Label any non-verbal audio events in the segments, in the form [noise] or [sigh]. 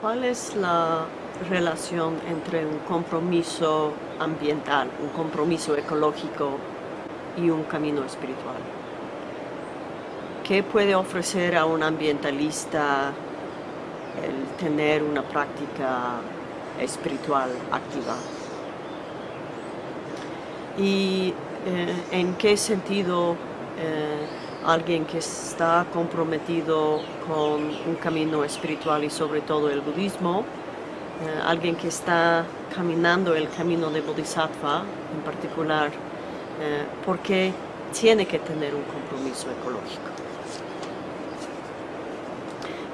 ¿Cuál es la relación entre un compromiso ambiental, un compromiso ecológico y un camino espiritual? ¿Qué puede ofrecer a un ambientalista el tener una práctica espiritual activa? ¿Y eh, en qué sentido eh, alguien que está comprometido con un camino espiritual y sobre todo el budismo, eh, alguien que está caminando el camino de Bodhisattva en particular, eh, porque tiene que tener un compromiso ecológico.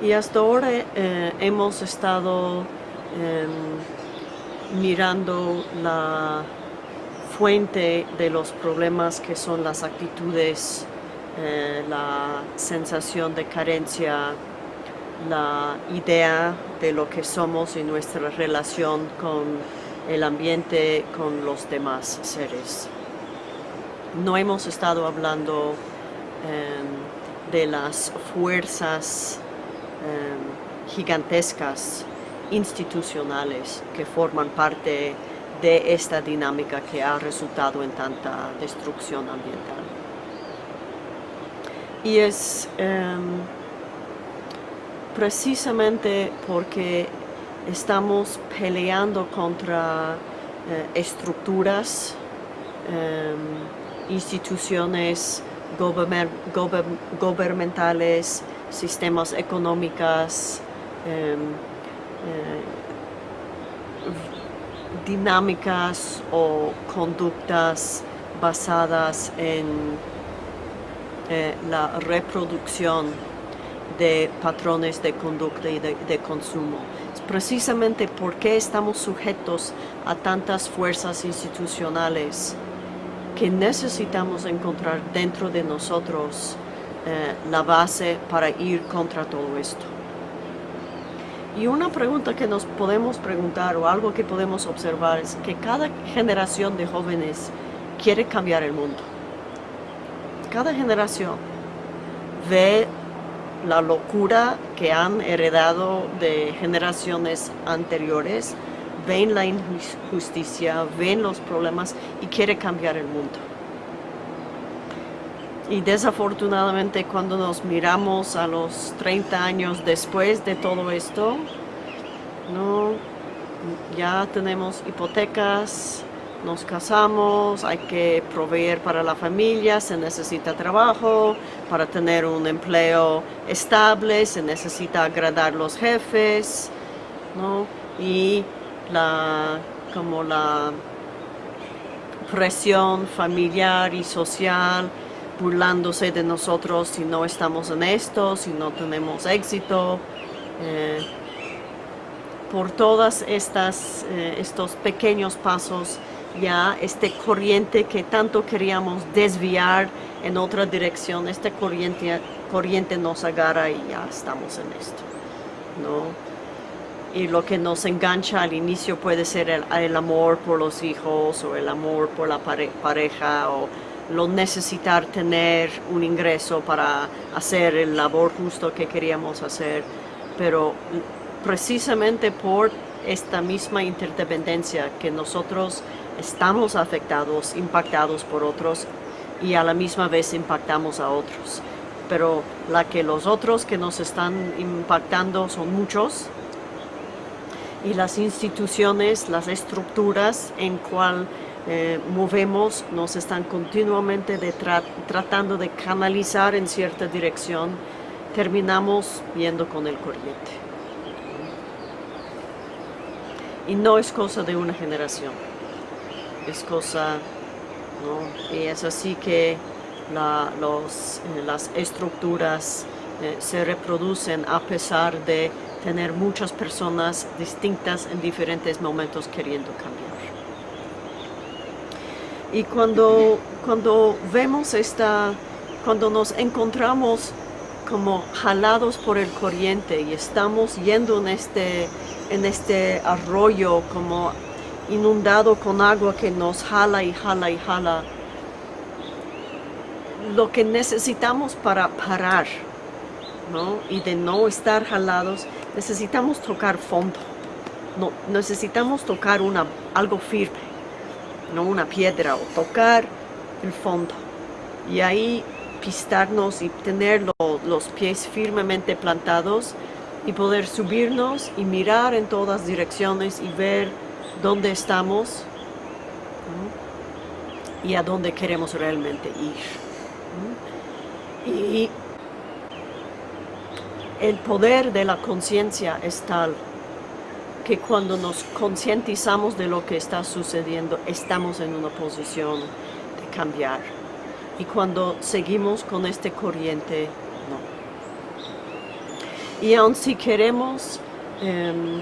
Y hasta ahora eh, hemos estado em, mirando la fuente de los problemas que son las actitudes eh, la sensación de carencia, la idea de lo que somos y nuestra relación con el ambiente, con los demás seres. No hemos estado hablando em, de las fuerzas em, gigantescas institucionales que forman parte de esta dinámica que ha resultado en tanta destrucción ambiental. Y es em, precisamente porque estamos peleando contra eh, estructuras, em, instituciones gubernamentales, sistemas económicos, em, eh, dinámicas o conductas basadas en eh, la reproducción de patrones de conducta y de, consumo. Es precisamente porque estamos sujetos a tantas fuerzas institucionales que necesitamos encontrar dentro de nosotros eh, la base para ir contra todo esto. Y una pregunta que nos podemos preguntar o algo que podemos observar es que cada generación de jóvenes quiere cambiar el mundo cada generación ve la locura que han heredado de generaciones anteriores, ven la injusticia, ven los problemas y quiere cambiar el mundo. Y desafortunadamente cuando nos miramos a los 30 años después de todo esto, no, ya tenemos hipotecas, nos casamos, hay que proveer para la familia, se necesita trabajo, para tener un empleo estable, se necesita agradar los jefes, ¿no? Y la, como la presión familiar y social, burlándose de nosotros si no estamos en esto, si no tenemos éxito. Eh, por estas eh, estos pequeños pasos ya este corriente que tanto queríamos desviar en otra dirección, esta corriente, corriente nos agarra y ya estamos en esto, ¿no? Y lo que nos engancha al inicio puede ser el, amor por los hijos o el amor por la pareja o lo necesitar tener un ingreso para hacer el labor justo que queríamos hacer, pero precisamente por esta misma interdependencia que nosotros estamos afectados, impactados por otros y a la misma vez impactamos a otros. Pero la que los otros que nos están impactando son muchos y las instituciones, las estructuras en cual eh, movemos nos están continuamente tratando de canalizar en cierta dirección, terminamos yendo con el corriente. Y no es cosa de una generación es cosa, ¿no? Y es así que eh, las estructuras eh, se reproducen a pesar de tener muchas personas distintas en diferentes momentos queriendo cambiar. Y cuando, cuando vemos esta, cuando nos encontramos como jalados por el corriente y estamos yendo en este, en este arroyo como inundado con agua que nos jala y jala y jala. Lo que necesitamos para parar ¿no? y de no estar jalados, necesitamos tocar fondo. No, necesitamos tocar una, algo firme, no una piedra, o tocar el fondo. Y ahí pistarnos y tener los pies firmemente plantados y poder subirnos y mirar en todas direcciones y ver dónde estamos y a dónde queremos realmente ir. Y el poder de la conciencia es tal que cuando nos concientizamos de lo que está sucediendo, estamos en una posición de cambiar. Y cuando seguimos con este corriente, no. Y aun si queremos em,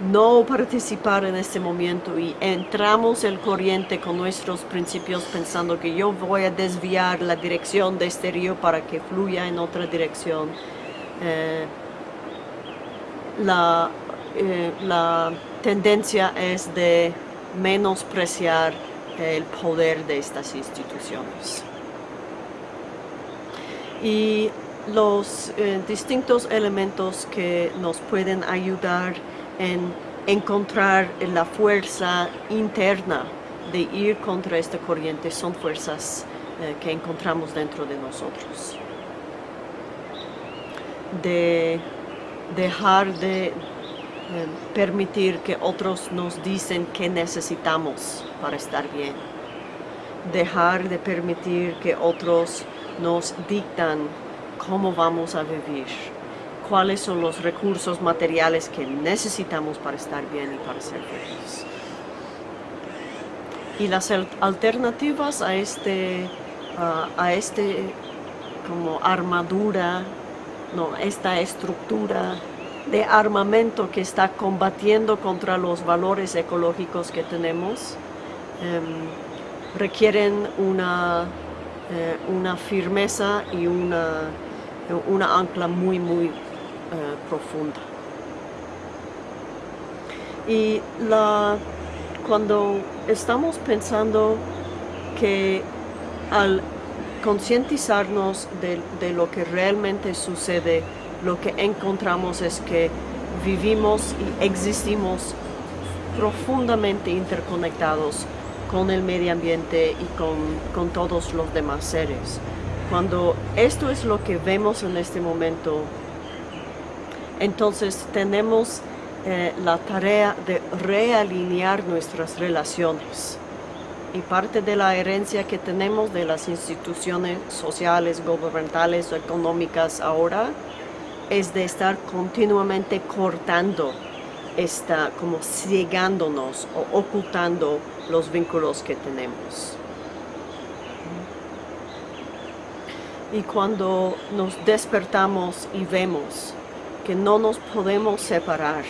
no participar en este momento y entramos el corriente con nuestros principios pensando que yo voy a desviar la dirección de este río para que fluya en otra dirección, eh, la, eh, la tendencia es de menospreciar el poder de estas instituciones. Y los eh, distintos elementos que nos pueden ayudar en encontrar la fuerza interna de ir contra esta corriente. Son fuerzas que encontramos dentro de nosotros. De dejar de permitir que otros nos dicen que necesitamos para estar bien. Dejar de permitir que otros nos dictan cómo vamos a vivir, cuáles son los recursos materiales que necesitamos para estar bien y para ser felices. Y las alternativas a este, a este como armadura no, esta estructura de armamento que está combatiendo contra los valores ecológicos que tenemos, em, requieren una, eh, una, firmeza y una, una, ancla muy, muy eh, profunda. Y la, cuando estamos pensando que al concientizarnos de, lo que realmente sucede, lo que encontramos es que vivimos y existimos profundamente interconectados con el medio ambiente y con, todos los demás seres. Cuando esto es lo que vemos en este momento, entonces tenemos eh, la tarea de realinear nuestras relaciones y parte de la herencia que tenemos de las instituciones sociales, gubernamentales económicas ahora es de estar continuamente cortando, esta, como ciegándonos o ocultando los vínculos que tenemos. Y cuando nos despertamos y vemos que no nos podemos separar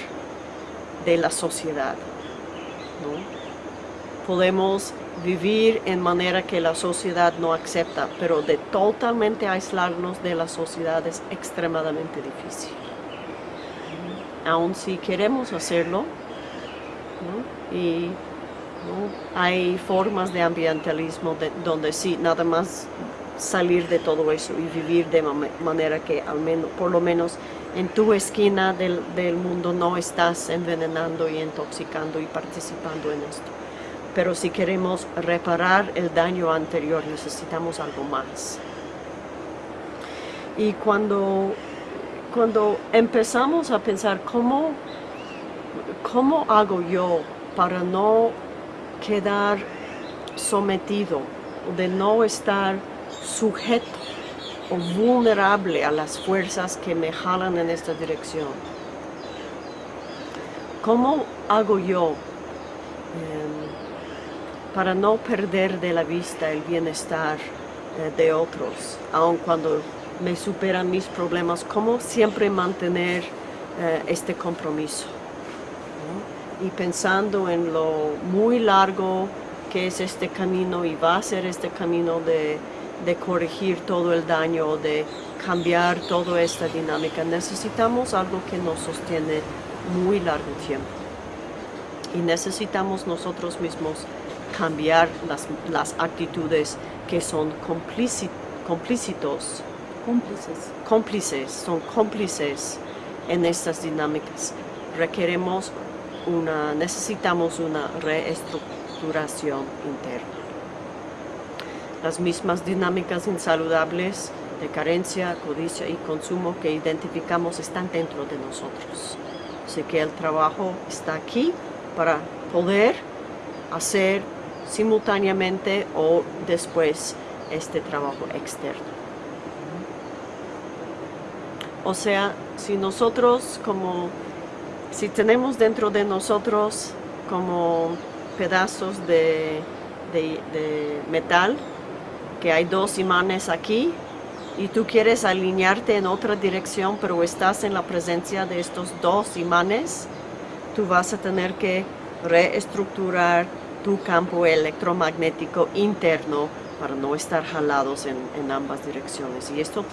de la sociedad, podemos vivir en manera que la sociedad no acepta, pero de totalmente aislarnos de la sociedad es extremadamente difícil. Aun si queremos hacerlo, y hay formas de ambientalismo donde sí, nada más salir de todo eso y vivir de manera que al menos, por lo menos en tu esquina del, mundo no estás envenenando y intoxicando y participando en esto pero si queremos reparar el daño anterior necesitamos algo más. Y cuando, cuando empezamos a pensar cómo, cómo hago yo para no quedar sometido, de no estar sujeto vulnerable a las fuerzas que me jalan en esta dirección. ¿Cómo hago yo? para no perder de la vista el bienestar eh, de otros, aun cuando me superan mis problemas, cómo siempre mantener eh, este compromiso. Y pensando en lo muy largo que es este camino y va a ser este camino de, de corregir todo el daño, de cambiar toda esta dinámica, necesitamos algo que nos sostiene muy largo tiempo. Y necesitamos nosotros mismos cambiar las, las actitudes que son complícitos, cómplices, son cómplices en estas dinámicas. Requeremos una, necesitamos una reestructuración interna. Las mismas dinámicas insaludables de carencia, codicia y consumo que identificamos están dentro de nosotros. Así que el trabajo está aquí para poder hacer simultáneamente o después este trabajo externo. O sea, si nosotros como, si tenemos dentro de nosotros como pedazos de, de metal, que hay dos imanes aquí, y tú quieres alinearte en otra dirección, pero estás en la presencia de estos dos imanes, tú vas a tener que reestructurar tu campo electromagnético interno para no estar jalados en, en ambas direcciones. Y esto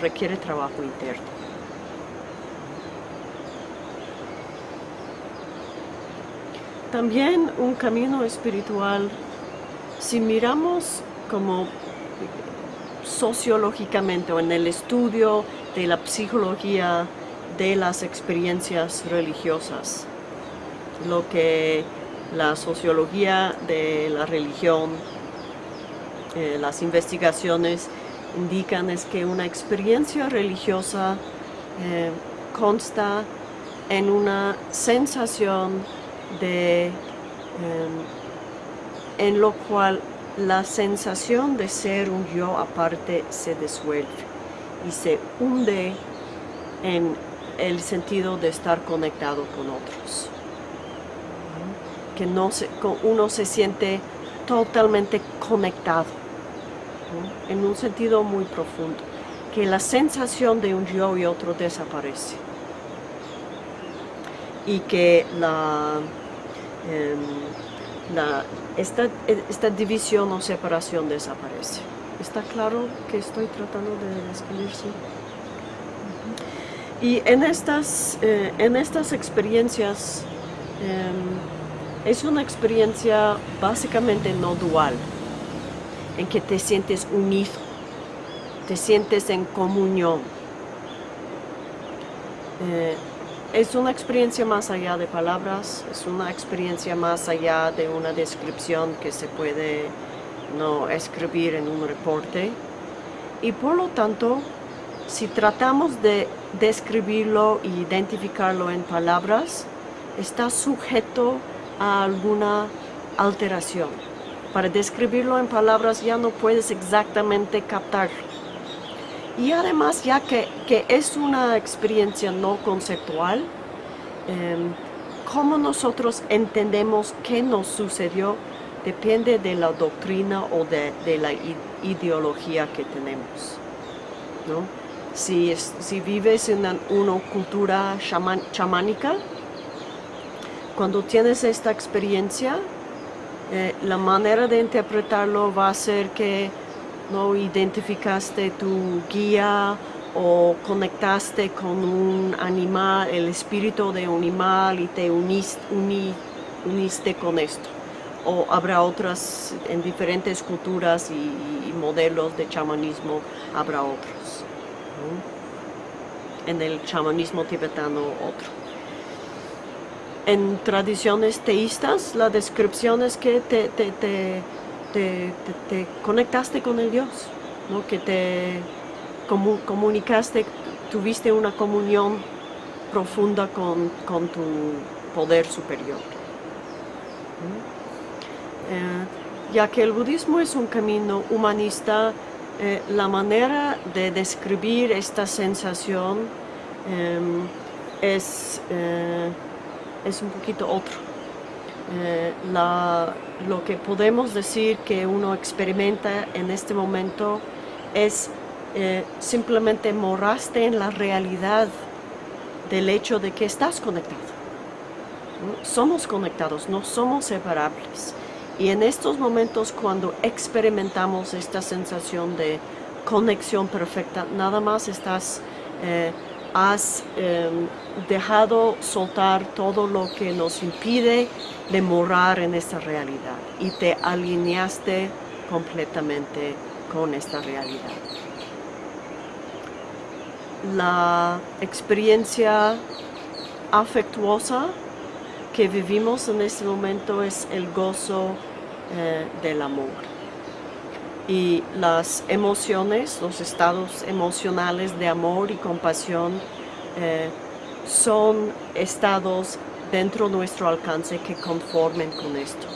requiere trabajo interno. También un camino espiritual, si miramos como sociológicamente o en el estudio de la psicología de las experiencias religiosas, lo que la sociología de la religión, eh, las investigaciones indican es que una experiencia religiosa eh, consta en una sensación de em, en lo cual la sensación de ser un yo aparte se disuelve y se hunde en el sentido de estar conectado con otros. Que no se, uno se siente totalmente conectado, en un sentido muy profundo, que la sensación de un yo y otro desaparece. Y que la, em, la esta, esta división o separación desaparece. ¿Está claro que estoy tratando de describir? Y en estas, eh, en estas experiencias em, es una experiencia básicamente no dual, en que te sientes unido, te sientes en comunión. Eh, es una experiencia más allá de palabras, es una experiencia más allá de una descripción que se puede no escribir en un reporte. Y por lo tanto, si tratamos de describirlo e identificarlo en palabras, está sujeto a alguna alteración. Para describirlo en palabras ya no puedes exactamente captarlo. Y además, ya que, es una experiencia no conceptual, em, cómo nosotros entendemos qué nos sucedió depende de la doctrina o de, la ideología que tenemos. Si, si vives en una, cultura chamánica, cuando tienes esta experiencia, eh, la manera de interpretarlo va a ser que no identificaste tu guía o conectaste con un animal, el espíritu de un animal y te uniste, con esto. O habrá otras, en diferentes culturas y, modelos de chamanismo, habrá otros. En el chamanismo tibetano, otro. En tradiciones teístas, la descripción es que te te, conectaste con el Dios, ¿no? que te comunicaste, tuviste una comunión profunda con, tu poder superior. Eh, ya que el budismo es un camino humanista, eh, la manera de describir esta sensación em, es, eh, es un poquito otro. Eh, lo que podemos decir que uno experimenta en este momento es eh, simplemente moraste en la realidad del hecho de que estás conectado. Somos conectados, no somos separables. Y en estos momentos cuando experimentamos esta sensación de conexión perfecta, nada más estás eh, has em, dejado soltar todo lo que nos impide de morar en esta realidad y te alineaste completamente con esta realidad. la experiencia afectuosa que vivimos en este momento es el gozo eh, del amor. Y las emociones, los estados emocionales de amor y compasión eh, son estados dentro de nuestro alcance que conformen con esto,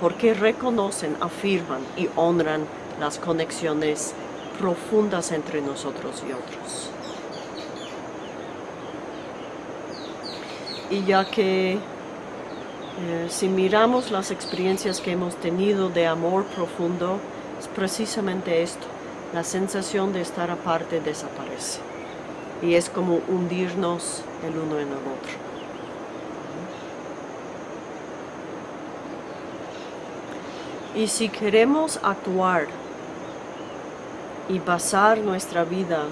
porque reconocen, afirman y honran las conexiones profundas entre nosotros y otros. Y ya que eh, si miramos las experiencias que hemos tenido de amor profundo, es precisamente esto, la sensación de estar aparte desaparece. Y es como hundirnos el uno en el otro. Y si queremos actuar y basar nuestra vida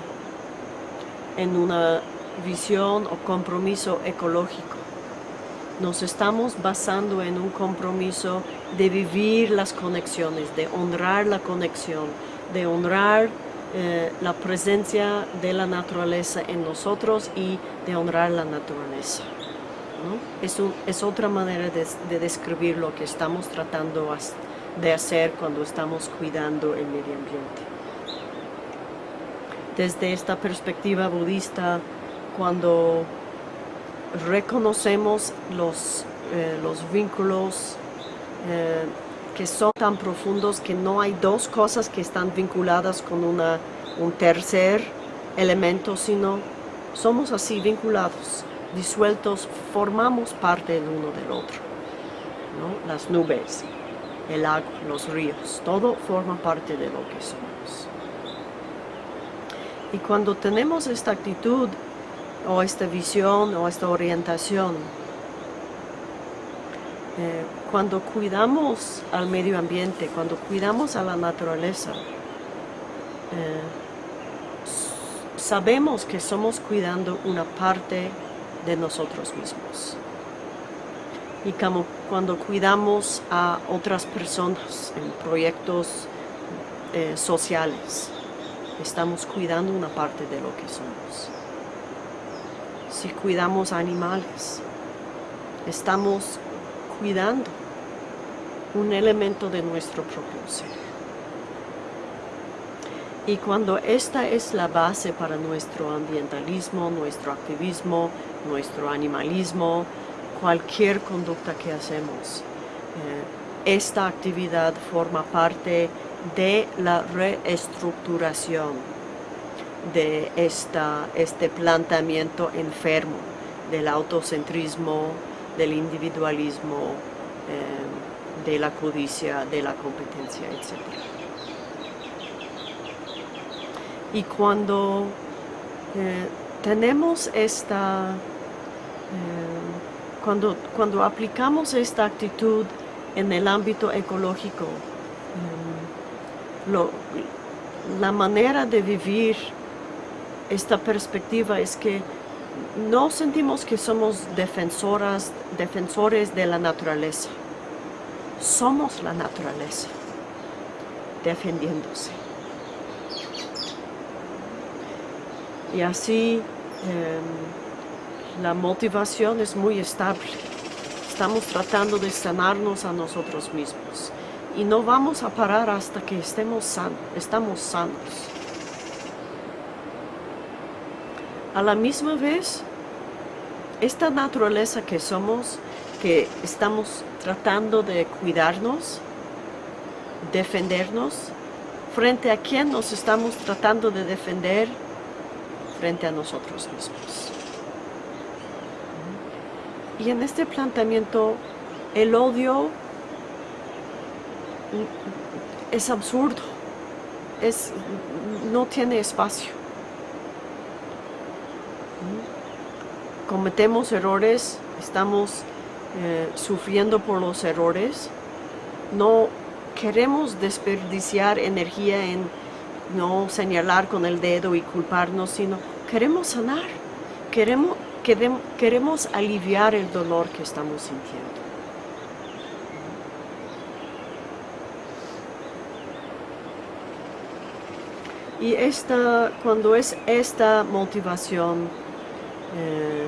en una visión o compromiso ecológico, nos estamos basando en un compromiso de vivir las conexiones, de honrar la conexión, de honrar eh, la presencia de la naturaleza en nosotros y de honrar la naturaleza. Es, otra manera de, de, describir lo que estamos tratando de hacer cuando estamos cuidando el medio ambiente. Desde esta perspectiva budista, cuando reconocemos los, eh, los vínculos eh, que son tan profundos que no hay dos cosas que están vinculadas con una, un tercer elemento, sino somos así vinculados, disueltos, formamos parte el uno del otro. Las nubes, el agua, los ríos, todo forma parte de lo que somos. Y cuando tenemos esta actitud o esta visión o esta orientación. Eh, cuando cuidamos al medio ambiente, cuando cuidamos a la naturaleza, eh, sabemos que somos cuidando una parte de nosotros mismos. Y como cuando cuidamos a otras personas en proyectos eh, sociales, estamos cuidando una parte de lo que somos si cuidamos animales. Estamos cuidando un elemento de nuestro propio ser. Y cuando esta es la base para nuestro ambientalismo, nuestro activismo, nuestro animalismo, cualquier conducta que hacemos, eh, esta actividad forma parte de la reestructuración de esta, este planteamiento enfermo del autocentrismo, del individualismo, eh, de la codicia, de la competencia, etc. Y cuando eh, tenemos esta, eh, cuando, cuando aplicamos esta actitud en el ámbito ecológico, la manera de vivir esta perspectiva es que no sentimos que somos defensoras, defensores de la naturaleza. Somos la naturaleza, defendiéndose. Y así em, la motivación es muy estable. Estamos tratando de sanarnos a nosotros mismos. Y no vamos a parar hasta que estemos sanos, estamos sanos. A la misma vez, esta naturaleza que somos, que estamos tratando de cuidarnos, defendernos, frente a quién nos estamos tratando de defender, frente a nosotros mismos. Y en este planteamiento, el odio es absurdo, es, no tiene espacio. Cometemos errores, estamos eh, sufriendo por los errores, no queremos desperdiciar energía en no señalar con el dedo y culparnos, sino queremos sanar, queremos, queremos, queremos aliviar el dolor que estamos sintiendo. Y esta, cuando es esta motivación eh,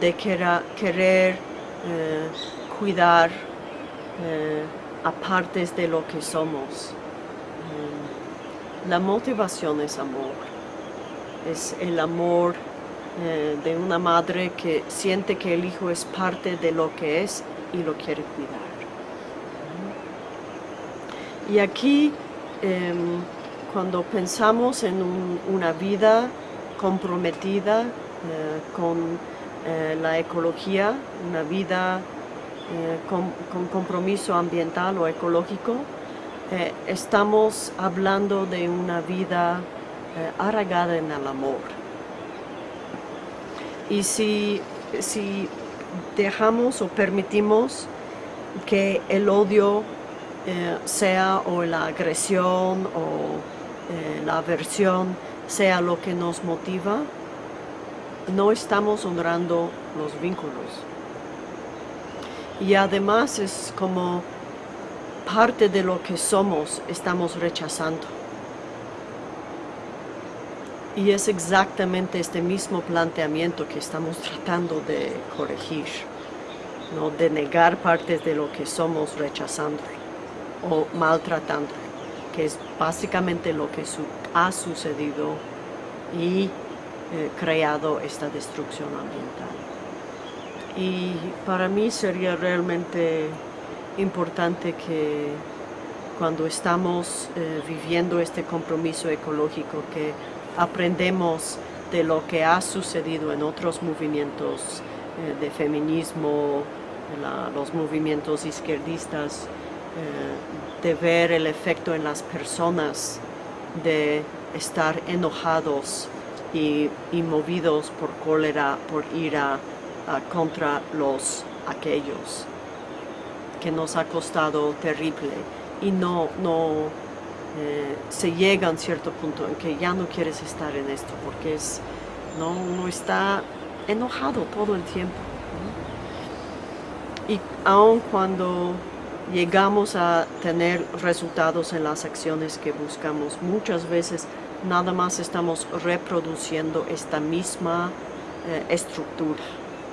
de querer, eh, cuidar eh, a partes de lo que somos, la motivación es amor. Es el amor de una madre que siente que el hijo es parte de lo que es y lo quiere cuidar. Y aquí em, cuando pensamos en una vida comprometida con eh, la ecología, una vida eh, con, compromiso ambiental o ecológico, estamos hablando de una vida arraigada en el amor. Y si, si dejamos o permitimos que el odio sea o la agresión o eh, la aversión sea lo que nos motiva, no estamos honrando los vínculos. Y además es como parte de lo que somos, estamos rechazando. Y es exactamente este mismo planteamiento que estamos tratando de corregir, ¿no? de negar partes de lo que somos rechazando o maltratando que es básicamente lo que ha sucedido y eh, creado esta destrucción ambiental. Y para mí sería realmente importante que cuando estamos eh, viviendo este compromiso ecológico, que aprendemos de lo que ha sucedido en otros movimientos eh, de feminismo, los movimientos izquierdistas, de ver el efecto en las personas de estar enojados y, movidos por cólera, por ira contra los aquellos que nos ha costado terrible y no, no eh, se llega a un cierto punto en que ya no quieres estar en esto porque es, no, uno está enojado todo el tiempo. Y aun cuando llegamos a tener resultados en las acciones que buscamos. Muchas veces nada más estamos reproduciendo esta misma eh, estructura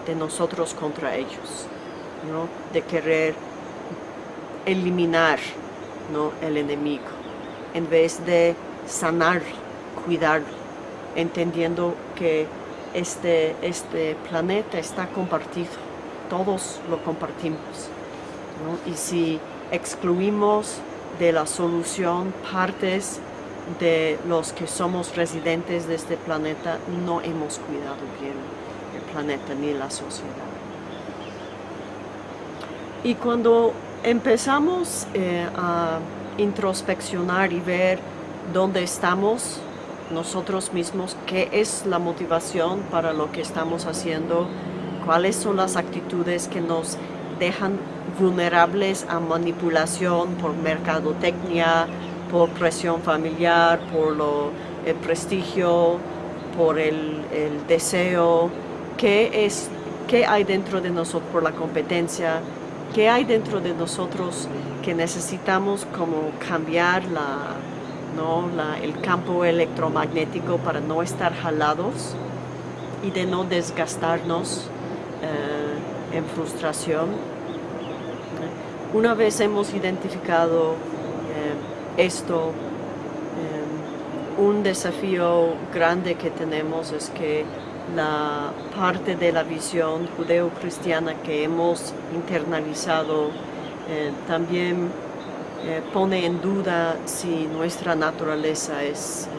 de nosotros contra ellos, ¿no? de querer eliminar ¿no? el enemigo, en vez de sanar, cuidar, entendiendo que este, este planeta está compartido, todos lo compartimos. Y si excluimos de la solución partes de los que somos residentes de este planeta, no hemos cuidado bien el planeta ni la sociedad. Y cuando empezamos eh, a introspeccionar y ver dónde estamos nosotros mismos, qué es la motivación para lo que estamos haciendo, cuáles son las actitudes que nos dejan vulnerables a manipulación por mercadotecnia, por presión familiar, por el prestigio, por el, deseo, ¿qué, es, qué hay dentro de nosotros por la competencia, qué hay dentro de nosotros que necesitamos como cambiar la, ¿no? el campo electromagnético para no estar jalados y de no desgastarnos eh, en frustración una vez hemos identificado esto, eh, un desafío grande que tenemos es que la parte de la visión judeo-cristiana que hemos internalizado eh, también pone en duda si nuestra naturaleza es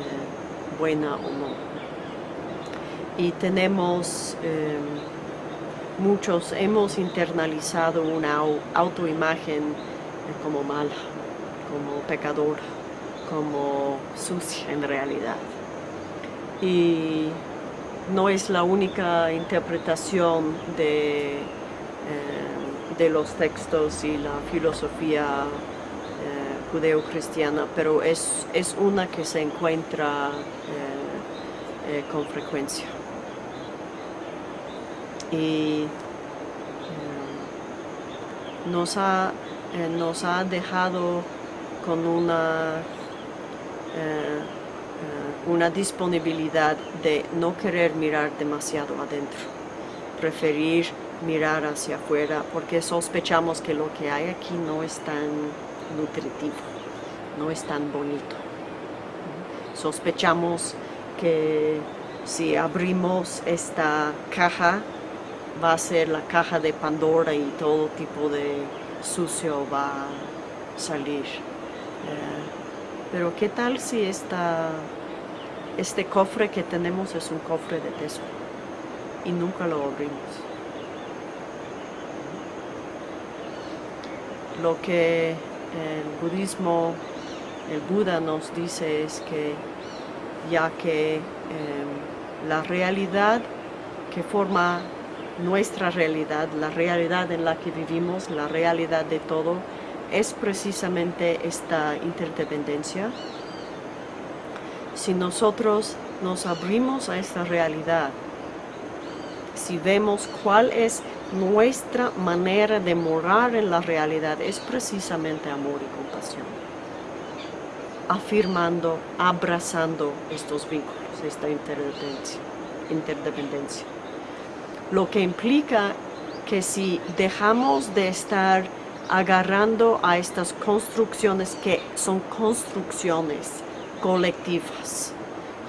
buena o no. Y tenemos muchos hemos internalizado una autoimagen como mala, como pecadora, como sucia en realidad. Y no es la única interpretación de, eh, de los textos y la filosofía eh, judeo-cristiana, pero es, es, una que se encuentra eh, con frecuencia y eh, nos, ha, eh, nos ha dejado con una, eh, una disponibilidad de no querer mirar demasiado adentro, preferir mirar hacia afuera porque sospechamos que lo que hay aquí no es tan nutritivo, no es tan bonito. Sospechamos que si abrimos esta caja va a ser la caja de Pandora y todo tipo de sucio va a salir. Eh, pero ¿qué tal si esta, este cofre que tenemos es un cofre de tesoro y nunca lo abrimos? Lo que el budismo, el Buda nos dice es que ya que em, la realidad que forma nuestra realidad, la realidad en la que vivimos, la realidad de todo, es precisamente esta interdependencia. Si nosotros nos abrimos a esta realidad, si vemos cuál es nuestra manera de morar en la realidad, es precisamente amor y compasión. Afirmando, abrazando estos vínculos, esta interdependencia. interdependencia. Lo que implica que si dejamos de estar agarrando a estas construcciones que son construcciones colectivas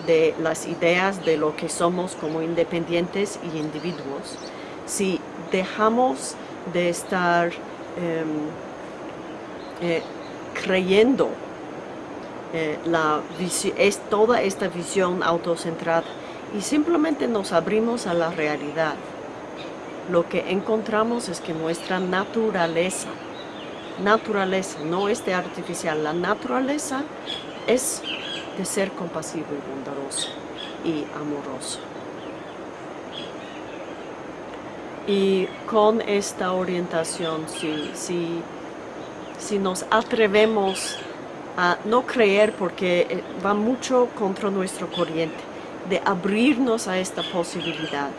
de las ideas de lo que somos como independientes y individuos. Si dejamos de estar em, eh, creyendo eh, la es toda esta visión autocentrada y simplemente nos abrimos a la realidad, lo que encontramos es que nuestra naturaleza naturaleza, no es de artificial. La naturaleza es de ser compasivo y bondadoso y amoroso. Y con esta orientación, si, si, si nos atrevemos a no creer porque eh, va mucho contra nuestro corriente, de abrirnos a esta posibilidad,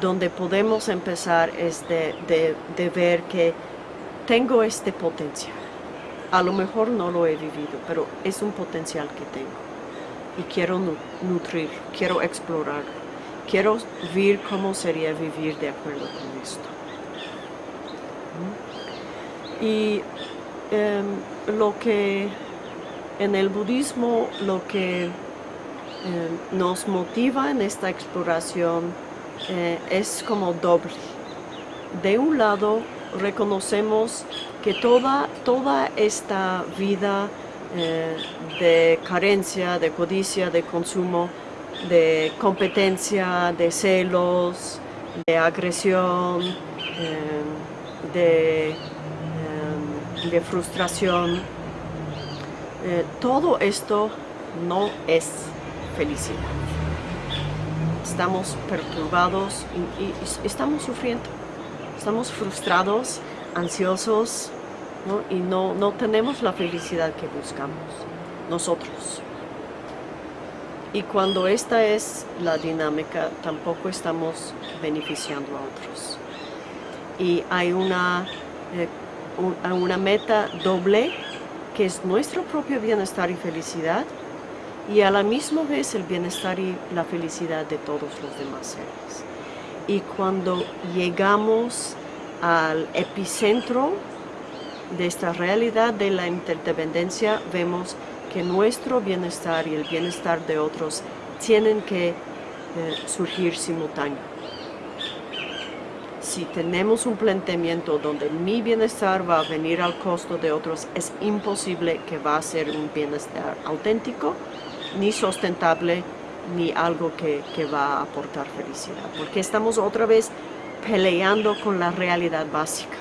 donde podemos empezar es de, de ver que tengo este potencial. A lo mejor no lo he vivido, pero es un potencial que tengo. Y quiero nutrir, quiero explorar, quiero ver cómo sería vivir de acuerdo con esto. ¿Mm? Y em, lo que en el budismo, lo que em, nos motiva en esta exploración eh, es como doble. De un lado, reconocemos que toda, toda esta vida eh, de carencia, de codicia, de consumo, de competencia, de celos, de agresión, eh, eh, de, frustración, todo esto no es felicidad. Estamos perturbados y estamos sufriendo estamos frustrados, ansiosos y no, no tenemos la felicidad que buscamos nosotros. Y cuando esta es la dinámica, tampoco estamos beneficiando a otros. Y hay una, eh, una meta doble, que es nuestro propio bienestar y felicidad, y a la misma vez el bienestar y la felicidad de todos los demás seres. Y cuando llegamos al epicentro de esta realidad de la interdependencia, vemos que nuestro bienestar y el bienestar de otros tienen que eh, surgir simultáneo. Si tenemos un planteamiento donde mi bienestar va a venir al costo de otros, es imposible que va a ser un bienestar auténtico, ni sustentable, ni algo que, va a aportar felicidad, porque estamos otra vez peleando con la realidad básica.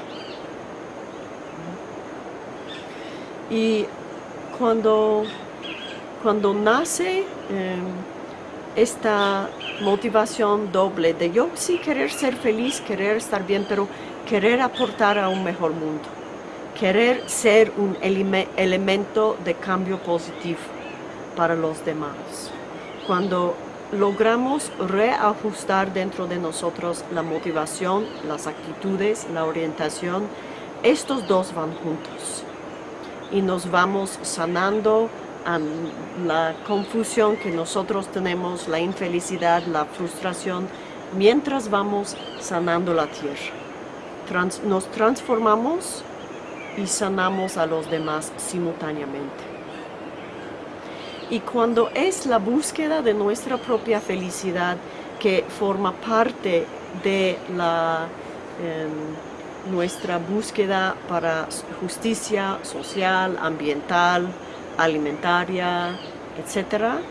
Y cuando, cuando nace em, esta motivación doble de yo sí querer ser feliz, querer estar bien, pero querer aportar a un mejor mundo, querer ser un elemento de cambio positivo para los demás cuando logramos reajustar dentro de nosotros la motivación, las actitudes, la orientación, estos dos van juntos y nos vamos sanando, la confusión que nosotros tenemos, la infelicidad, la frustración, mientras vamos sanando la tierra. nos transformamos y sanamos a los demás simultáneamente. Y cuando es la búsqueda de nuestra propia felicidad que forma parte de la, em, nuestra búsqueda para justicia social, ambiental, alimentaria, etc.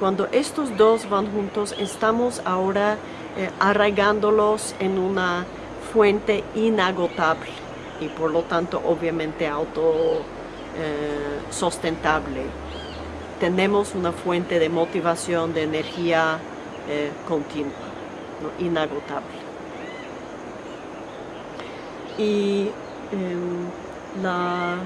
Cuando estos dos van juntos, estamos ahora eh, arraigándolos en una fuente inagotable y por lo tanto obviamente autosustentable. Eh, Tenemos una fuente de motivación, de energía eh, continua, inagotable. Y em, em,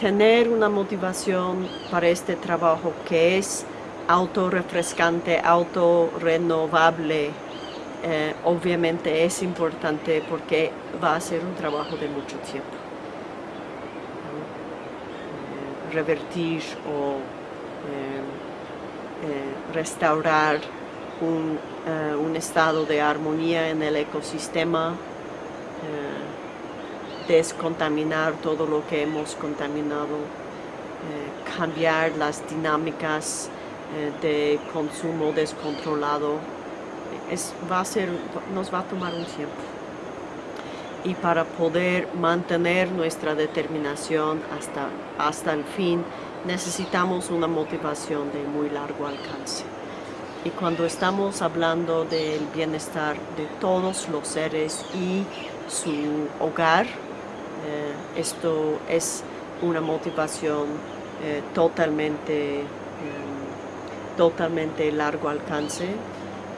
tener una motivación para este trabajo que es autorrefrescante, autorrenovable, eh, obviamente es importante porque va a ser un trabajo de mucho tiempo. Eh, revertir o eh, restaurar un, un, estado de armonía en el ecosistema, descontaminar todo lo que hemos contaminado, cambiar las dinámicas de consumo descontrolado, va a ser, nos va a tomar un tiempo. Y para poder mantener nuestra determinación hasta, hasta el fin, necesitamos una motivación de muy largo alcance. Y cuando estamos hablando del bienestar de todos los seres y su hogar, eh, esto es una motivación eh, totalmente, em, totalmente largo alcance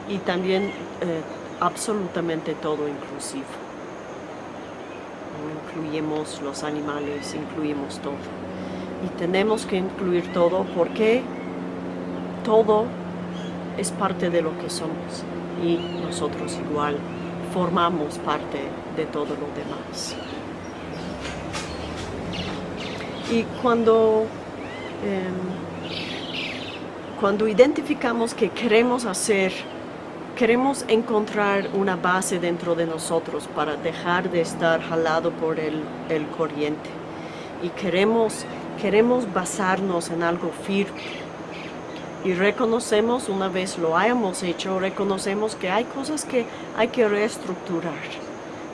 y también eh, absolutamente todo inclusivo. Incluimos los animales, incluimos todo. Y tenemos que incluir todo porque todo es parte de lo que somos y nosotros igual formamos parte de todo lo demás. Y cuando, em, cuando identificamos que queremos hacer queremos encontrar una base dentro de nosotros para dejar de estar jalado por el, corriente. Y queremos, queremos basarnos en algo firme. Y reconocemos, una vez lo hayamos hecho, reconocemos que hay cosas que hay que reestructurar.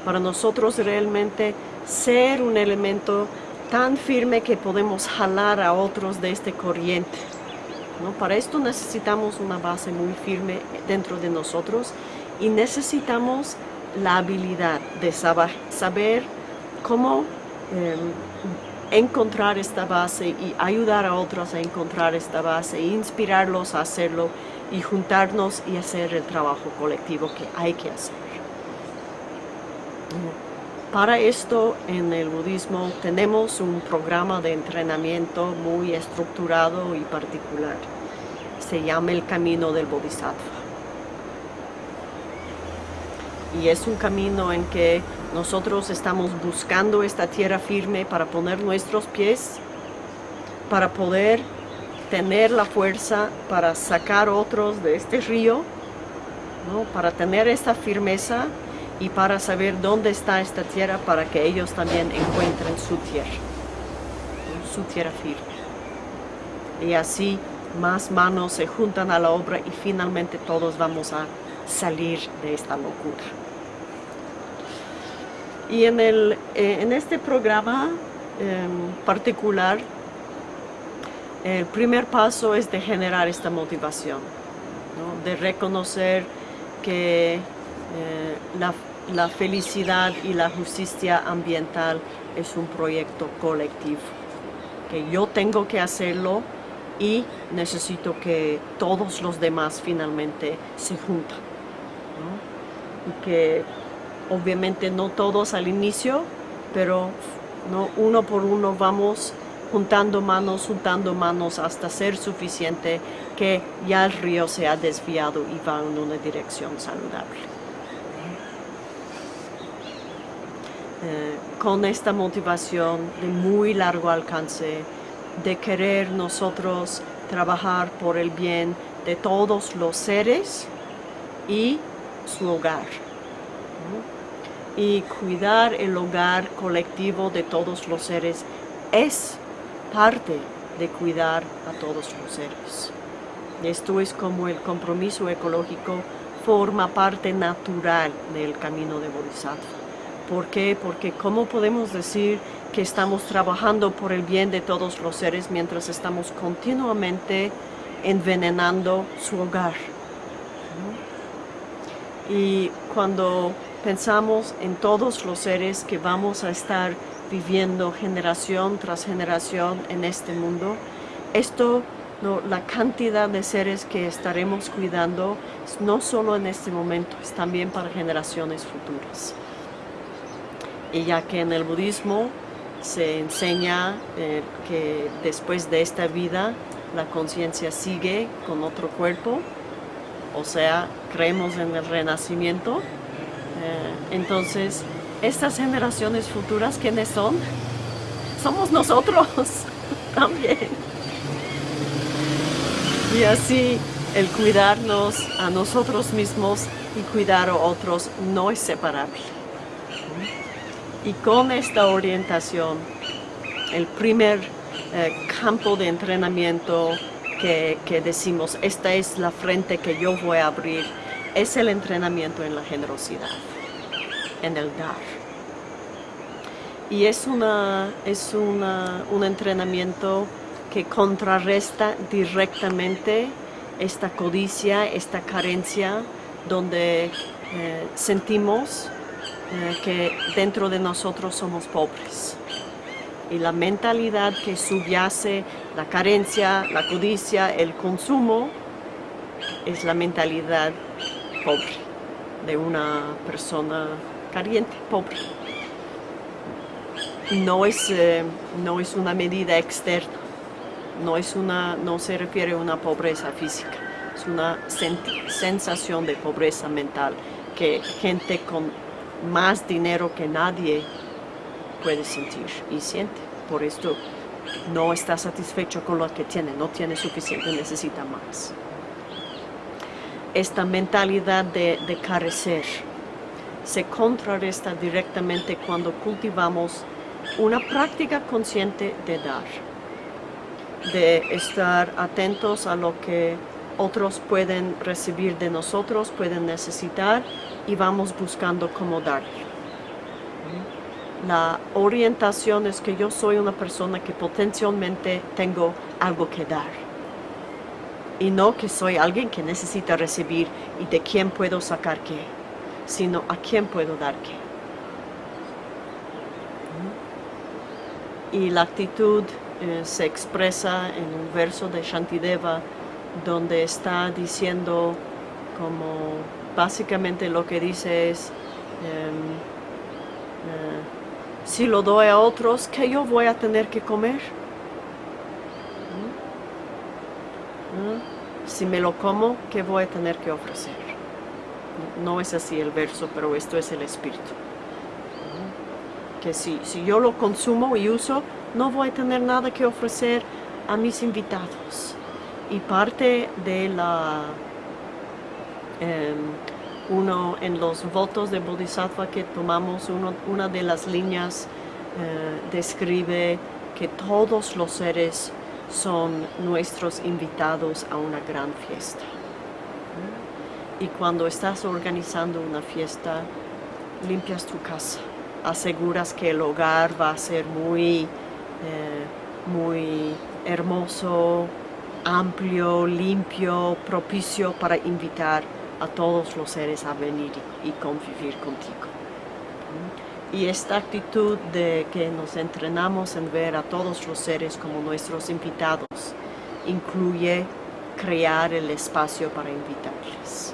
Para nosotros realmente ser un elemento tan firme que podemos jalar a otros de este corriente. Para esto necesitamos una base muy firme dentro de nosotros y necesitamos la habilidad de saber, cómo em, encontrar esta base y ayudar a otros a encontrar esta base, e inspirarlos a hacerlo y juntarnos y hacer el trabajo colectivo que hay que hacer. Para esto en el budismo tenemos un programa de entrenamiento muy estructurado y particular. Se llama el camino del bodhisattva. Y es un camino en que nosotros estamos buscando esta tierra firme para poner nuestros pies, para poder tener la fuerza para sacar otros de este río, para tener esta firmeza y para saber dónde está esta tierra para que ellos también encuentren su tierra, su tierra firme. Y así más manos se juntan a la obra y finalmente todos vamos a salir de esta locura. Y en, el, eh, en este programa en particular, el primer paso es de generar esta motivación, de reconocer que eh, la la felicidad y la justicia ambiental es un proyecto colectivo, que yo tengo que hacerlo y necesito que todos los demás finalmente se juntan. Y que obviamente no todos al inicio, pero ¿no? uno por uno vamos juntando manos, juntando manos hasta ser suficiente que ya el río se ha desviado y va en una dirección saludable. Eh, con esta motivación de muy largo alcance, de querer nosotros trabajar por el bien de todos los seres y su hogar. Y cuidar el hogar colectivo de todos los seres es parte de cuidar a todos los seres. Esto es como el compromiso ecológico forma parte natural del camino de Bodhisattva. ¿Por qué? Porque ¿cómo podemos decir que estamos trabajando por el bien de todos los seres mientras estamos continuamente envenenando su hogar? Y cuando pensamos en todos los seres que vamos a estar viviendo generación tras generación en este mundo, esto, la cantidad de seres que estaremos cuidando, no solo en este momento, es también para generaciones futuras. Y ya que en el budismo se enseña eh, que después de esta vida la conciencia sigue con otro cuerpo, o sea, creemos en el renacimiento, eh, entonces estas generaciones futuras, ¿quiénes son? [laughs] Somos nosotros [laughs] también. Y así el cuidarnos a nosotros mismos y cuidar a otros no es separable. Y con esta orientación, el primer eh, campo de entrenamiento que, decimos, esta es la frente que yo voy a abrir, es el entrenamiento en la generosidad en el dar. Y es, una, es una, un entrenamiento que contrarresta directamente esta codicia, esta carencia, donde eh, sentimos que dentro de nosotros somos pobres. Y la mentalidad que subyace la carencia, la codicia, el consumo, es la mentalidad pobre de una persona caliente, pobre. No es, eh, no es una medida externa, no, es una, no se refiere a una pobreza física, es una sensación de pobreza mental que gente con más dinero que nadie puede sentir y siente. Por esto no está satisfecho con lo que tiene, no tiene suficiente, necesita más. Esta mentalidad de, de carecer, se contrarresta directamente cuando cultivamos una práctica consciente de dar, de estar atentos a lo que otros pueden recibir de nosotros, pueden necesitar y vamos buscando cómo dar. La orientación es que yo soy una persona que potencialmente tengo algo que dar y no que soy alguien que necesita recibir y de quién puedo sacar qué sino a quién puedo dar qué. Y la actitud eh, se expresa en un verso de Shantideva donde está diciendo como básicamente lo que dice es em, eh, si lo doy a otros, ¿qué yo voy a tener que comer? ¿Mm? ¿Mm? Si me lo como, ¿qué voy a tener que ofrecer? no es así el verso, pero esto es el espíritu. Que si, si yo lo consumo y uso, no voy a tener nada que ofrecer a mis invitados. Y parte de la... Em, uno en los votos de Bodhisattva que tomamos, una de las líneas eh, describe que todos los seres son nuestros invitados a una gran fiesta. Y cuando estás organizando una fiesta, limpias tu casa, aseguras que el hogar va a ser muy, eh, muy hermoso, amplio, limpio, propicio para invitar a todos los seres a venir y convivir contigo. Y esta actitud de que nos entrenamos en ver a todos los seres como nuestros invitados incluye crear el espacio para invitarles.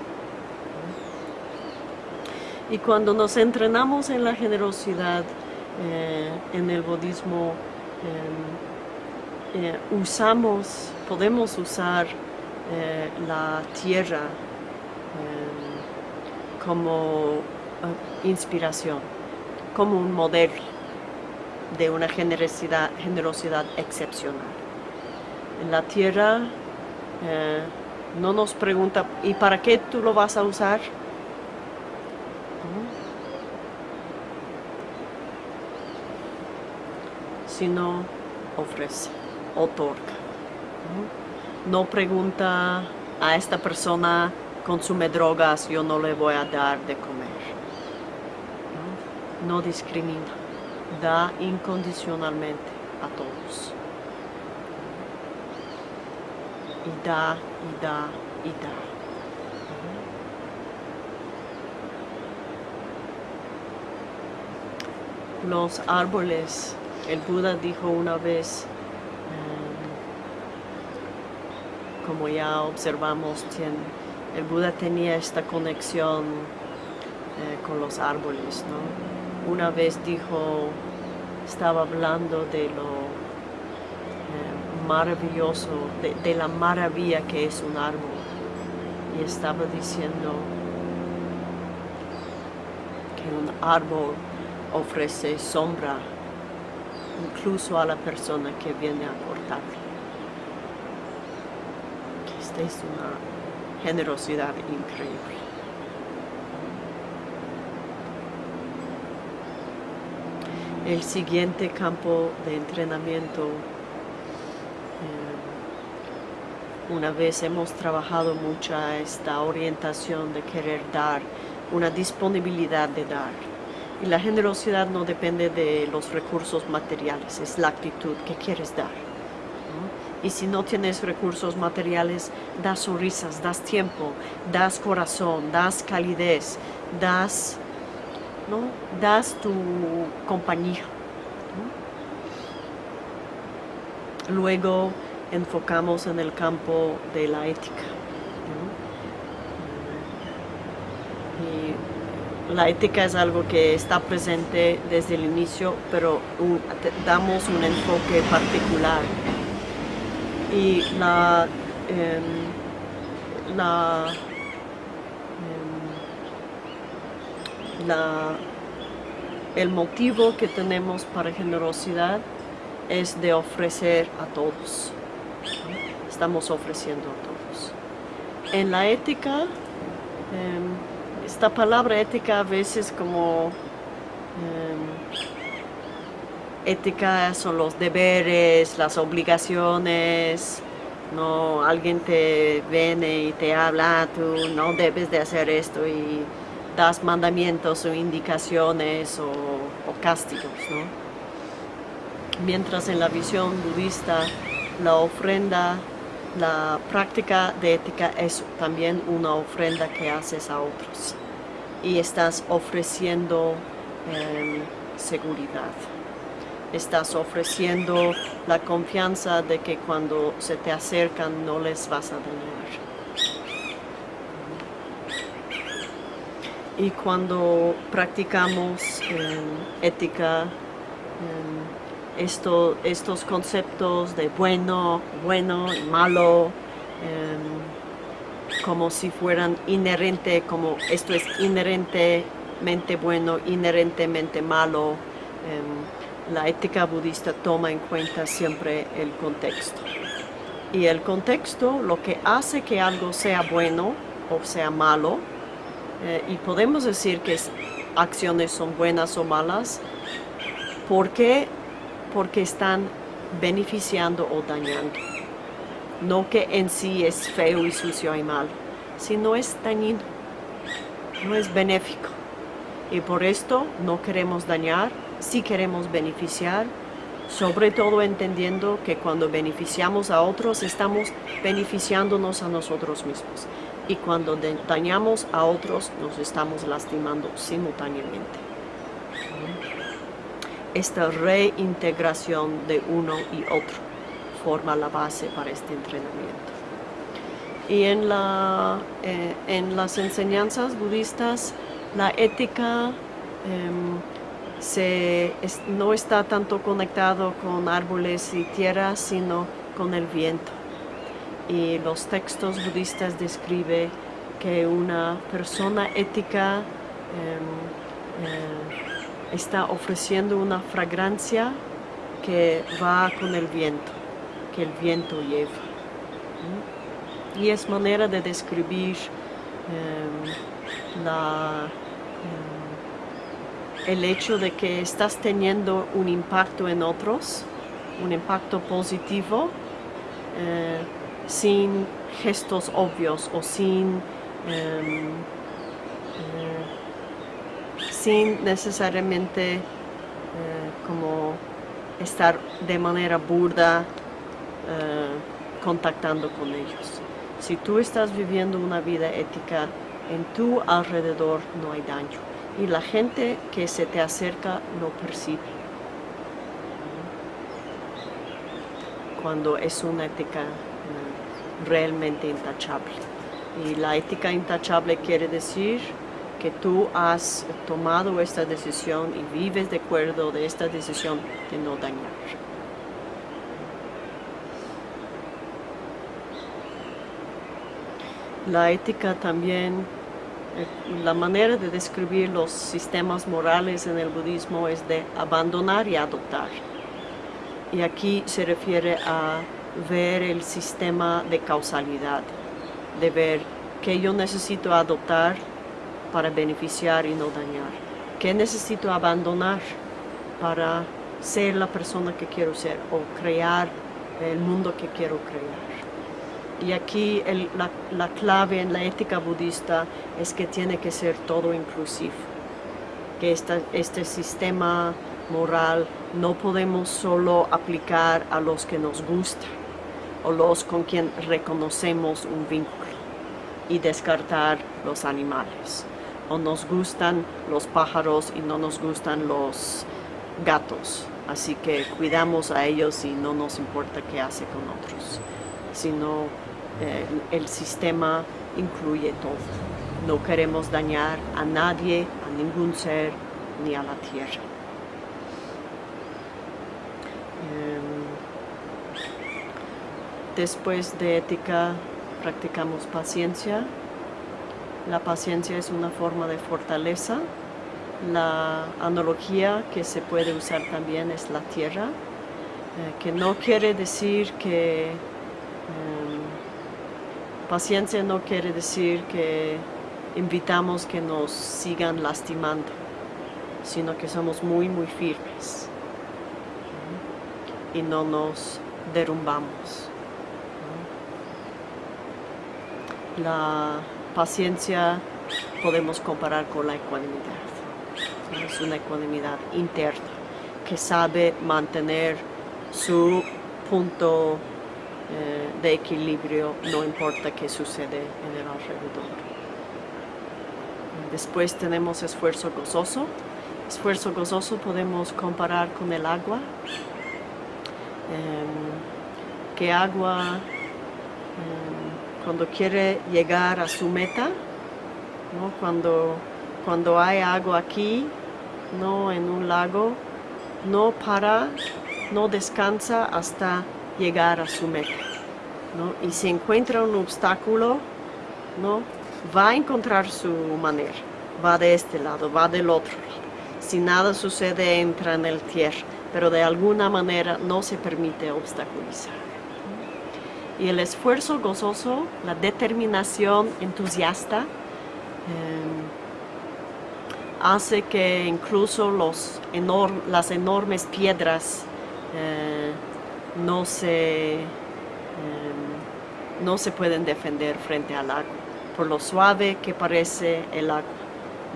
Y cuando nos entrenamos en la generosidad eh, en el budismo, em, eh, usamos, podemos usar eh, la tierra como inspiración, como un modelo de una generosidad, generosidad excepcional. la tierra eh, no nos pregunta, ¿y para qué tú lo vas a usar? Sino ofrece, otorga. No pregunta a esta persona consume drogas, yo no le voy a dar de comer. No, discrimina, da incondicionalmente a todos. Y da, y da, y da. Los árboles, el Buda dijo una vez, em, como ya observamos, tiene el Buda tenía esta conexión eh, con los árboles, ¿no? Una vez dijo, estaba hablando de lo eh, maravilloso, de, la maravilla que es un árbol. Y estaba diciendo que un árbol ofrece sombra incluso a la persona que viene a cortarlo. Esta es una generosidad increíble. El siguiente campo de entrenamiento, eh, una vez hemos trabajado mucha esta orientación de querer dar, una disponibilidad de dar. Y la generosidad no depende de los recursos materiales, es la actitud que quieres dar. Y si no tienes recursos materiales, das sonrisas, das tiempo, das corazón, das calidez, das, ¿no? das tu compañía. Luego enfocamos en el campo de la ética. La ética es algo que está presente desde el inicio, pero damos un enfoque particular y la, em, em, la, el motivo que tenemos para generosidad es de ofrecer a todos. Estamos ofreciendo a todos. En la ética, em, esta palabra ética a veces como ética son los deberes, las obligaciones, no alguien te viene y te habla, tú no debes de hacer esto y das mandamientos o indicaciones o, castigos, Mientras en la visión budista la ofrenda, la práctica de ética es también una ofrenda que haces a otros y estás ofreciendo em, seguridad estás ofreciendo la confianza de que cuando se te acercan no les vas a dañar. Y cuando practicamos eh, ética, eh, esto, estos conceptos de bueno, bueno y malo, eh, como si fueran inherente, como esto es inherentemente bueno, inherentemente malo, la ética budista toma en cuenta siempre el contexto. Y el contexto, lo que hace que algo sea bueno o sea malo, eh, y podemos decir que acciones son buenas o malas, ¿por qué? Porque están beneficiando o dañando. No que en sí es feo y sucio y mal, sino es dañino, no es benéfico. Y por esto no queremos dañar si queremos beneficiar, sobre todo entendiendo que cuando beneficiamos a otros estamos beneficiándonos a nosotros mismos y cuando dañamos a otros nos estamos lastimando simultáneamente. Esta reintegración de uno y otro forma la base para este entrenamiento. Y en, la, eh, en las enseñanzas budistas, la ética em, no está tanto conectado con árboles y tierra, sino con el viento. Y los textos budistas describen que una persona ética em, eh, está ofreciendo una fragancia que va con el viento, que el viento lleva. Y es manera de describir em, la, em, el hecho de que estás teniendo un impacto en otros, un impacto positivo, eh, sin gestos obvios o sin, em, eh, sin necesariamente eh, como estar de manera burda contactando con ellos. Si tú estás viviendo una vida ética, en tu alrededor no hay daño y la gente que se te acerca lo percibe. Cuando es una ética eh, realmente intachable. Y la ética intachable quiere decir que tú has tomado esta decisión y vives de acuerdo de esta decisión de no dañar. La ética también, la manera de describir los sistemas morales en el budismo es de abandonar y adoptar. Y aquí se refiere a ver el sistema de causalidad, de ver que yo necesito adoptar para beneficiar y no dañar? ¿Qué necesito abandonar para ser la persona que quiero ser o crear el mundo que quiero crear? Y aquí la, clave en la ética budista es que tiene que ser todo inclusivo, que este sistema moral no podemos solo aplicar a los que nos gusta o los con quien reconocemos un vínculo y descartar los animales o nos gustan los pájaros y no nos gustan los gatos. Así que cuidamos a ellos y no nos importa qué hace con otros. Sino eh, el sistema incluye todo. No queremos dañar a nadie, a ningún ser, ni a la tierra. Em, después de ética practicamos paciencia, la paciencia es una forma de fortaleza. La analogía que se puede usar también es la tierra, eh, que no quiere decir que... Em, paciencia no quiere decir que invitamos que nos sigan lastimando, sino que somos muy, muy firmes y no nos derrumbamos. La paciencia podemos comparar con la ecuanimidad. Es una ecuanimidad interna que sabe mantener su punto eh, de equilibrio, no importa qué sucede en el alrededor. Después tenemos esfuerzo gozoso. Esfuerzo gozoso podemos comparar con el agua. Eh, que agua em, cuando quiere llegar a su meta, cuando, cuando hay agua aquí, no en un lago, no para, no descansa hasta llegar a su meta. Y si encuentra un obstáculo, ¿no? va a encontrar su manera. Va de este lado, va del otro lado. Si nada sucede, entra en el tierra, pero de alguna manera no se permite obstaculizar. Y el esfuerzo gozoso, la determinación entusiasta, em, hace que incluso los las enormes piedras eh, no, se, em, no se pueden defender frente al agua, por lo suave que parece el agua.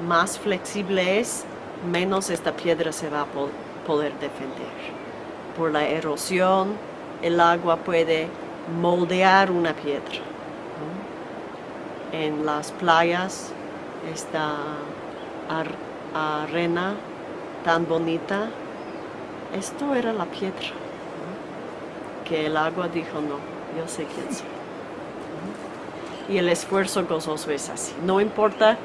Más flexible es, menos esta piedra se va a poder defender. Por la erosión, el agua puede moldear una piedra. En las playas esta arena tan bonita, esto era la piedra, que el agua dijo no, yo sé quién soy. Y el esfuerzo gozoso es así, no importa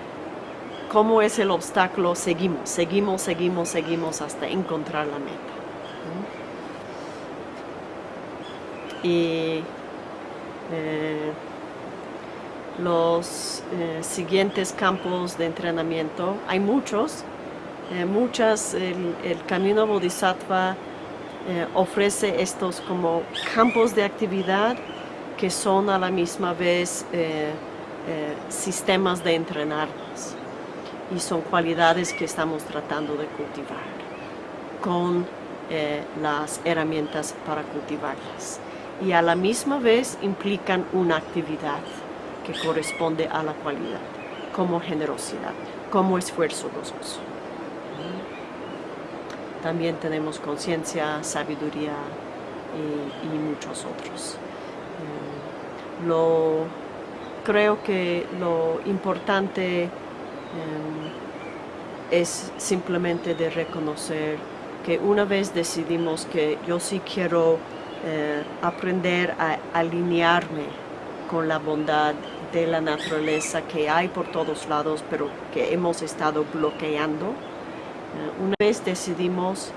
cómo es el obstáculo, seguimos, seguimos, seguimos, seguimos hasta encontrar la meta. y eh, los eh, siguientes campos de entrenamiento, hay muchos, eh, muchas, el, camino bodhisattva eh, ofrece estos como campos de actividad que son a la misma vez eh, eh, sistemas de entrenarnos y son cualidades que estamos tratando de cultivar con las herramientas para cultivarlas y a la misma vez implican una actividad que corresponde a la cualidad, como generosidad, como esfuerzo gozoso. También tenemos conciencia, sabiduría y, muchos otros. Eh, lo, creo que lo importante eh, es simplemente de reconocer que una vez decidimos que yo sí quiero eh, aprender a alinearme con la bondad de la naturaleza que hay por todos lados, pero que hemos estado bloqueando, una vez decidimos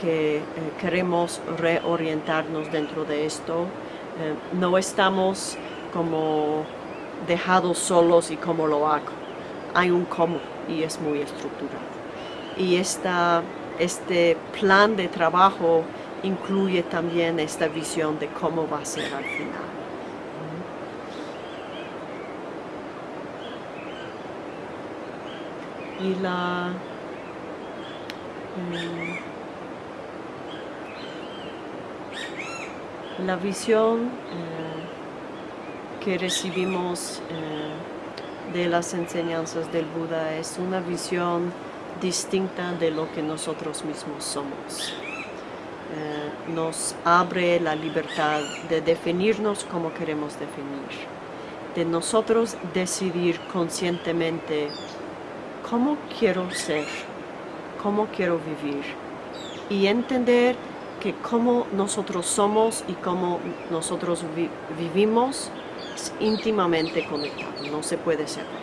que eh, queremos reorientarnos dentro de esto, eh, no estamos como dejados solos y cómo lo hago. Hay un cómo y es muy estructurado. Y esta, este plan de trabajo incluye también esta visión de cómo va a ser al final. Y la. La visión eh, que recibimos eh, de las enseñanzas del Buda es una visión distinta de lo que nosotros mismos somos. Eh, nos abre la libertad de definirnos como queremos definir, de nosotros decidir conscientemente cómo quiero ser cómo quiero vivir y entender que cómo nosotros somos y cómo nosotros vivimos es íntimamente conectado, no se puede separar.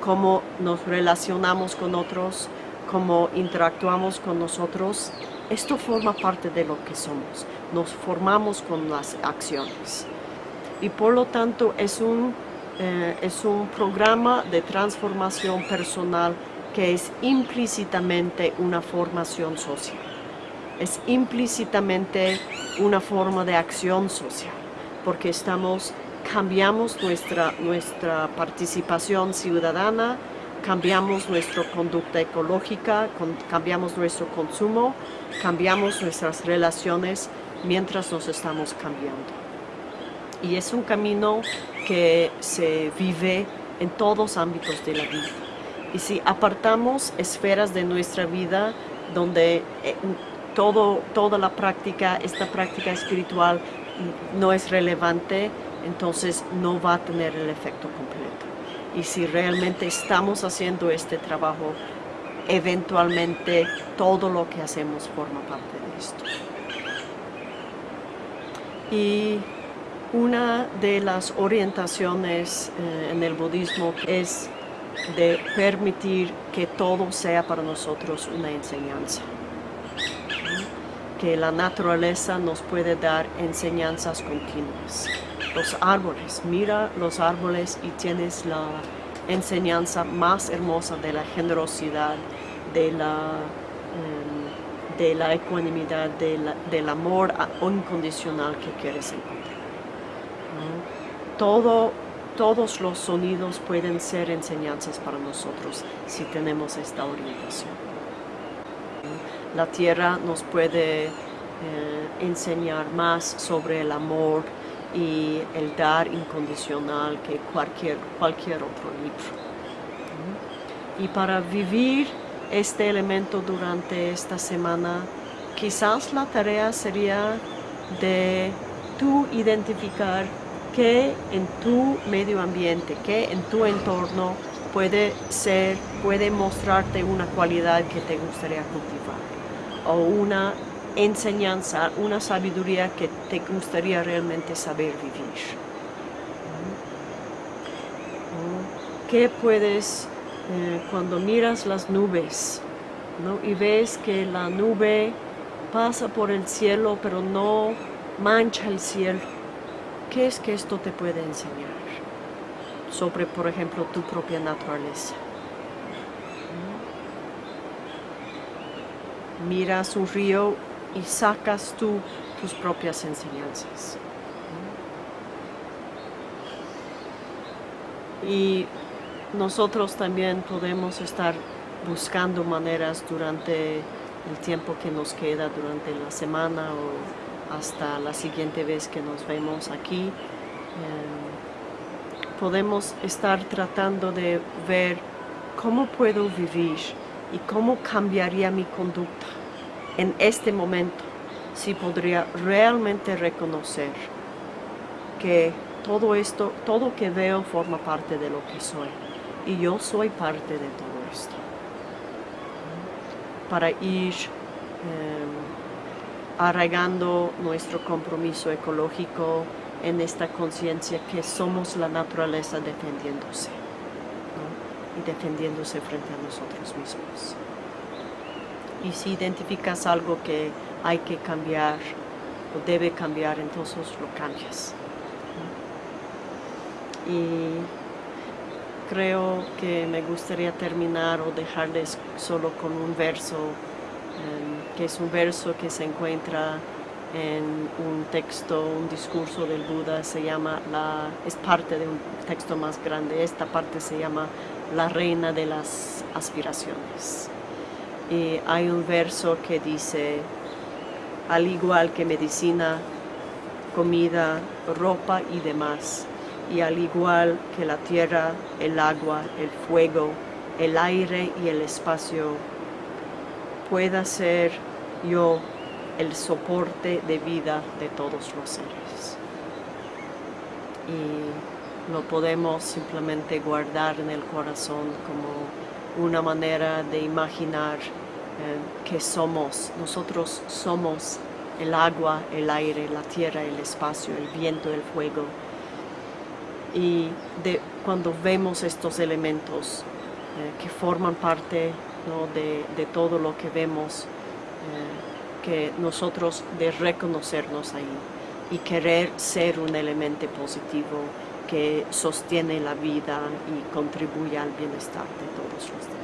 Cómo nos relacionamos con otros, cómo interactuamos con nosotros, esto forma parte de lo que somos, nos formamos con las acciones. Y por lo tanto es un, eh, es un programa de transformación personal que es implícitamente una formación social, es implícitamente una forma de acción social, porque estamos, cambiamos nuestra, nuestra participación ciudadana, cambiamos nuestra conducta ecológica, cambiamos nuestro consumo, cambiamos nuestras relaciones mientras nos estamos cambiando. Y es un camino que se vive en todos los ámbitos de la vida. Y si apartamos esferas de nuestra vida donde eh, todo, toda la práctica, esta práctica espiritual no es relevante, entonces no va a tener el efecto completo. Y si realmente estamos haciendo este trabajo, eventualmente todo lo que hacemos forma parte de esto. Y una de las orientaciones eh, en el budismo es de permitir que todo sea para nosotros una enseñanza. Que la naturaleza nos puede dar enseñanzas continuas. Los árboles, mira los árboles y tienes la enseñanza más hermosa de la generosidad, de la, em, de la ecuanimidad, del amor incondicional que quieres encontrar. Todo todos los sonidos pueden ser enseñanzas para nosotros si tenemos esta orientación. La tierra nos puede eh, enseñar más sobre el amor y el dar incondicional que cualquier, cualquier otro libro. Y para vivir este elemento durante esta semana, quizás la tarea sería de tú identificar que en tu medio ambiente, que en tu entorno puede ser, puede mostrarte una cualidad que te gustaría cultivar o una enseñanza, una sabiduría que te gustaría realmente saber vivir. ¿Qué puedes, eh, cuando miras las nubes y ves que la nube pasa por el cielo pero no mancha el cielo? ¿Qué es que esto te puede enseñar sobre, por ejemplo, tu propia naturaleza? Miras un río y sacas tú tus propias enseñanzas. Y nosotros también podemos estar buscando maneras durante el tiempo que nos queda, durante la semana o hasta la siguiente vez que nos vemos aquí. Em, podemos estar tratando de ver cómo puedo vivir y cómo cambiaría mi conducta en este momento si podría realmente reconocer que todo esto, todo que veo forma parte de lo que soy y yo soy parte de todo esto para ir em, arraigando nuestro compromiso ecológico en esta conciencia que somos la naturaleza defendiéndose y defendiéndose frente a nosotros mismos. Y si identificas algo que hay que cambiar o debe cambiar, entonces lo cambias. Y creo que me gustaría terminar o dejarles solo con un verso, que es un verso que se encuentra en un texto, un discurso del Buda, se llama, la, es parte de un texto más grande, esta parte se llama La Reina de las Aspiraciones. Y hay un verso que dice, al igual que medicina, comida, ropa y demás, y al igual que la tierra, el agua, el fuego, el aire y el espacio, pueda ser yo el soporte de vida de todos los seres. Y lo podemos simplemente guardar en el corazón como una manera de imaginar eh, que somos, nosotros somos el agua, el aire, la tierra, el espacio, el viento, el fuego. Y cuando vemos estos elementos eh, que forman parte de, todo lo que vemos, eh, que nosotros de reconocernos ahí y querer ser un elemento positivo que sostiene la vida y contribuye al bienestar de todos los demás.